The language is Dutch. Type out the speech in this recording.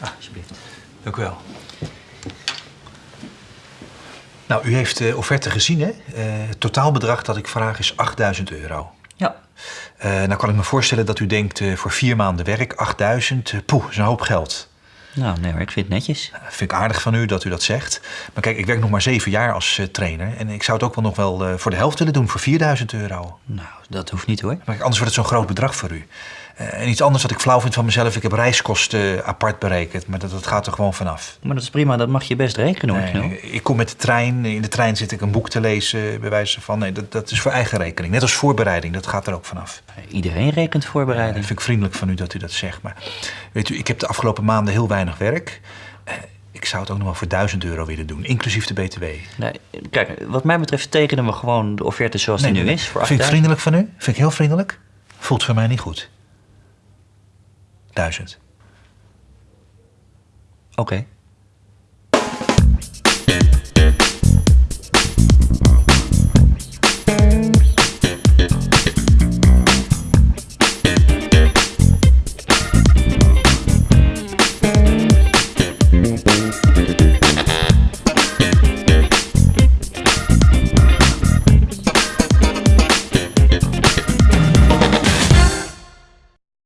Ah, alsjeblieft. Dank u wel. Nou, u heeft de offerte gezien, hè? Eh, het totaalbedrag dat ik vraag is 8000 euro. Ja. Eh, nou kan ik me voorstellen dat u denkt, eh, voor vier maanden werk, 8000, uh, poeh, is een hoop geld. Nou, nee hoor, ik vind het netjes. Dat vind ik aardig van u dat u dat zegt. Maar kijk, ik werk nog maar zeven jaar als eh, trainer. En ik zou het ook wel nog wel eh, voor de helft willen doen, voor 4000 euro. Nou, dat hoeft niet hoor. Maar kijk, anders wordt het zo'n groot bedrag voor u. Eh, en iets anders wat ik flauw vind van mezelf, ik heb reiskosten apart berekend. Maar dat, dat gaat er gewoon vanaf. Maar dat is prima, dat mag je best rekenen hoor. Nee, ik kom met de trein. In de trein zit ik een boek te lezen, bij wijze van. Nee, dat, dat is voor eigen rekening. Net als voorbereiding, dat gaat er ook vanaf. Iedereen rekent Dat voorbereiding. vind ik vriendelijk van u dat u dat zegt. Maar weet u, ik heb de afgelopen maanden heel weinig werk. Eh, ik zou het ook nog wel voor 1000 euro willen doen, inclusief de BTW. Nee, kijk, wat mij betreft tekenen we gewoon de offerte zoals die nu is. Voor Vind ik 8000. vriendelijk van u? Vind ik heel vriendelijk? Voelt voor mij niet goed. 1000. Oké.